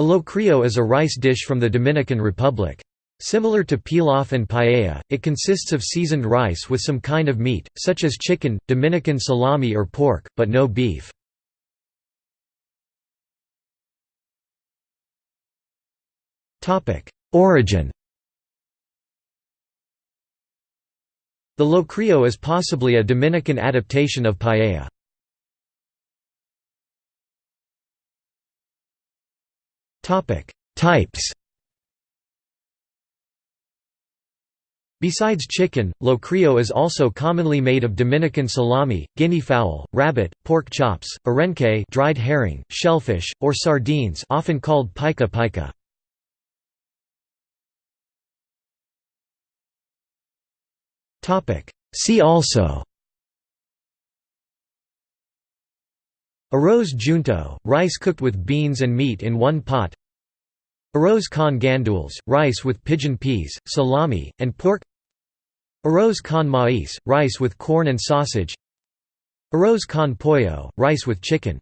A locrio is a rice dish from the Dominican Republic. Similar to pilaf and paella, it consists of seasoned rice with some kind of meat, such as chicken, Dominican salami or pork, but no beef. Origin The locrio is possibly a Dominican adaptation of paella. Types. Besides chicken, locrio is also commonly made of Dominican salami, guinea fowl, rabbit, pork chops, arenque dried herring, shellfish, or sardines often called pica pica. See also Arroz junto, rice cooked with beans and meat in one pot. Arroz con gandules, rice with pigeon peas, salami, and pork. Arroz con maíz, rice with corn and sausage. Arroz con pollo, rice with chicken